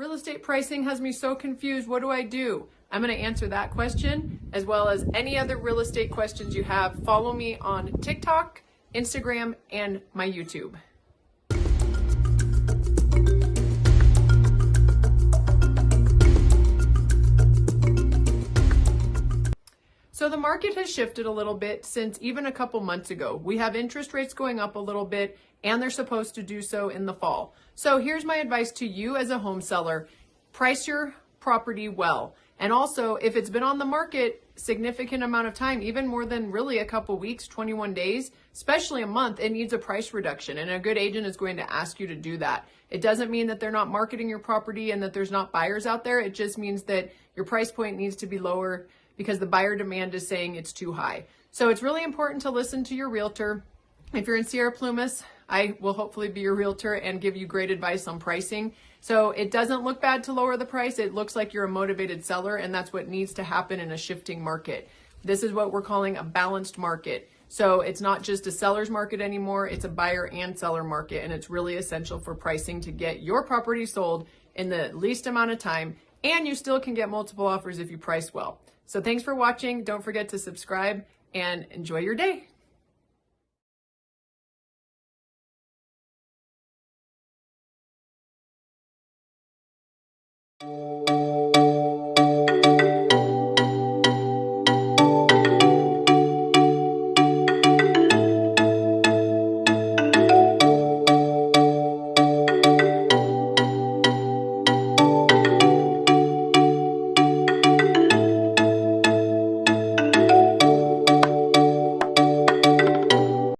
real estate pricing has me so confused. What do I do? I'm going to answer that question as well as any other real estate questions you have. Follow me on TikTok, Instagram, and my YouTube. So the market has shifted a little bit since even a couple months ago. We have interest rates going up a little bit and they're supposed to do so in the fall. So here's my advice to you as a home seller. Price your property well. And also, if it's been on the market significant amount of time, even more than really a couple weeks, 21 days, especially a month, it needs a price reduction. And a good agent is going to ask you to do that. It doesn't mean that they're not marketing your property and that there's not buyers out there. It just means that your price point needs to be lower because the buyer demand is saying it's too high. So it's really important to listen to your realtor. If you're in Sierra Plumas, I will hopefully be your realtor and give you great advice on pricing. So it doesn't look bad to lower the price. It looks like you're a motivated seller and that's what needs to happen in a shifting market. This is what we're calling a balanced market. So it's not just a seller's market anymore, it's a buyer and seller market. And it's really essential for pricing to get your property sold in the least amount of time. And you still can get multiple offers if you price well. So thanks for watching. Don't forget to subscribe and enjoy your day. Música